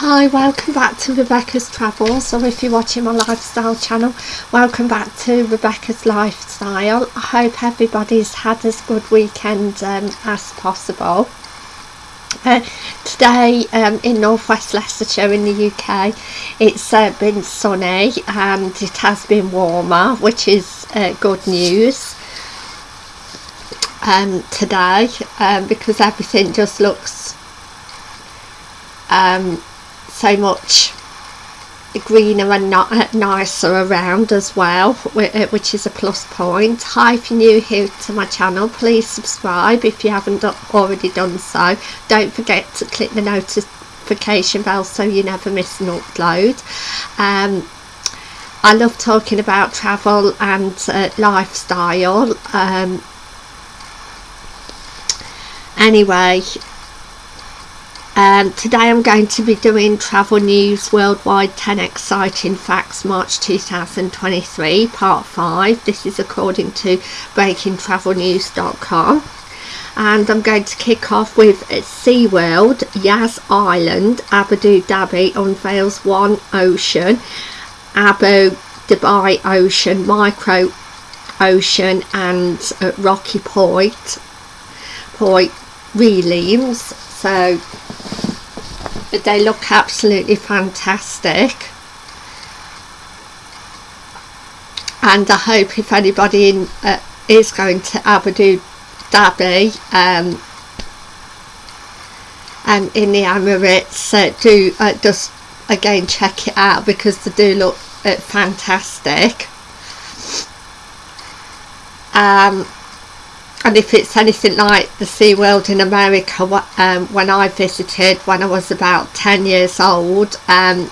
Hi, welcome back to Rebecca's Travels, or if you're watching my lifestyle channel, welcome back to Rebecca's Lifestyle. I hope everybody's had as good weekend um, as possible. Uh, today um, in northwest Leicestershire in the UK it's uh, been sunny and it has been warmer which is uh, good news um, today um, because everything just looks um, so much greener and not nicer around as well uh, which is a plus point. Hi if you're new here to my channel please subscribe if you haven't already done so. Don't forget to click the notification bell so you never miss an upload. Um, I love talking about travel and uh, lifestyle. Um, anyway um, today I'm going to be doing Travel News Worldwide 10 Exciting Facts March 2023 Part 5. This is according to BreakingTravelNews.com and I'm going to kick off with SeaWorld, Yas Island, Abu Dhabi unveils One Ocean, Abu Dhabi Ocean, Micro Ocean and uh, Rocky Point, Point Reliefs. So they look absolutely fantastic. And I hope if anybody in, uh, is going to Abu Dhabi um, and in the Emirates uh, do uh, just again check it out because they do look uh, fantastic. Um, and if it's anything like the SeaWorld in America um, when I visited when I was about 10 years old um,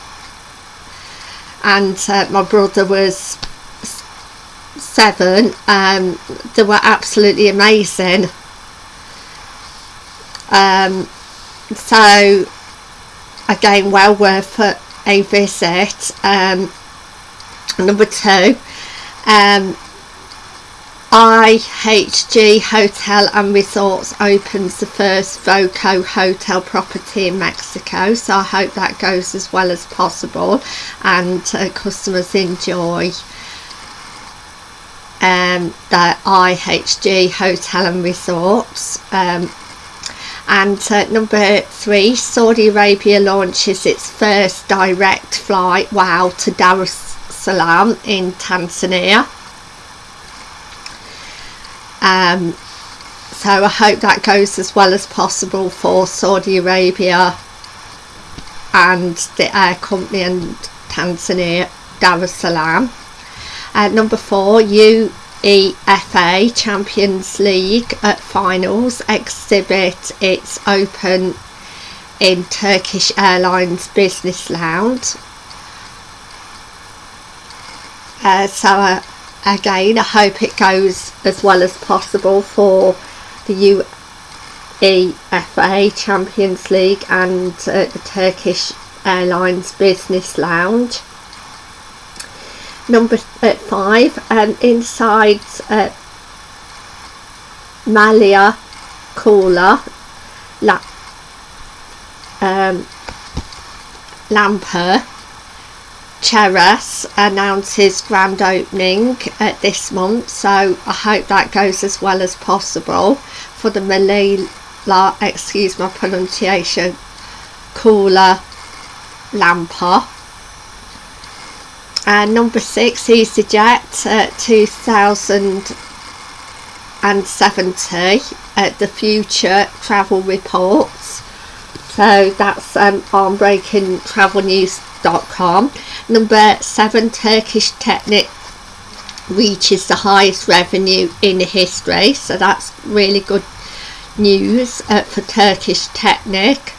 and uh, my brother was seven um, they were absolutely amazing. Um, so again well worth a visit. Um, number two um, IHG Hotel and Resorts opens the first Voco hotel property in Mexico so I hope that goes as well as possible and uh, customers enjoy um, the IHG Hotel and Resorts um, and uh, number three Saudi Arabia launches its first direct flight wow to Dar es Salaam in Tanzania um, so I hope that goes as well as possible for Saudi Arabia and the air company and Tanzania Dar es Salaam. Uh, number four UEFA Champions League at finals exhibit. Its open in Turkish Airlines Business Lounge. Uh, so uh, again I hope it goes as well as possible for the UEFA Champions League and uh, the Turkish Airlines Business Lounge. Number uh, five um, inside uh, Malia Cooler La um, Lamper Cheras announces grand opening uh, this month so I hope that goes as well as possible for the Malila, excuse my pronunciation, Kuala Lumpur. And number six, EasyJet uh, 2070 at the future travel reports. So that's um, on Breaking Travel News com. Number seven, Turkish Technic reaches the highest revenue in history. So that's really good news uh, for Turkish Technic.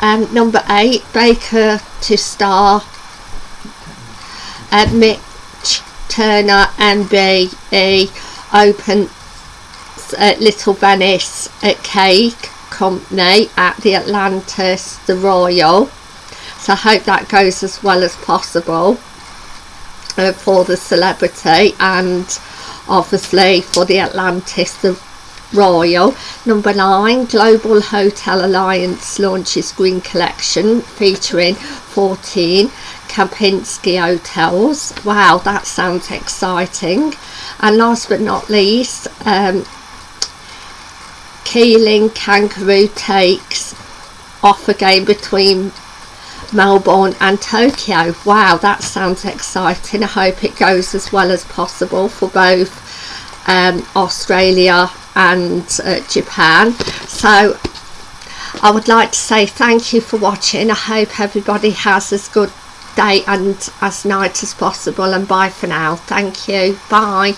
Um, number eight, Baker to star uh, Mich Turner MBE open uh, Little Venice at Cake Company at the Atlantis the Royal so I hope that goes as well as possible uh, for the celebrity and obviously for the Atlantis the Royal. Number nine, Global Hotel Alliance launches Green Collection featuring 14 Kempinski hotels. Wow, that sounds exciting. And last but not least, um, Keeling Kangaroo takes off again between Melbourne and Tokyo. Wow, that sounds exciting. I hope it goes as well as possible for both um, Australia and uh, Japan. So I would like to say thank you for watching. I hope everybody has as good day and as night as possible and bye for now. Thank you. Bye.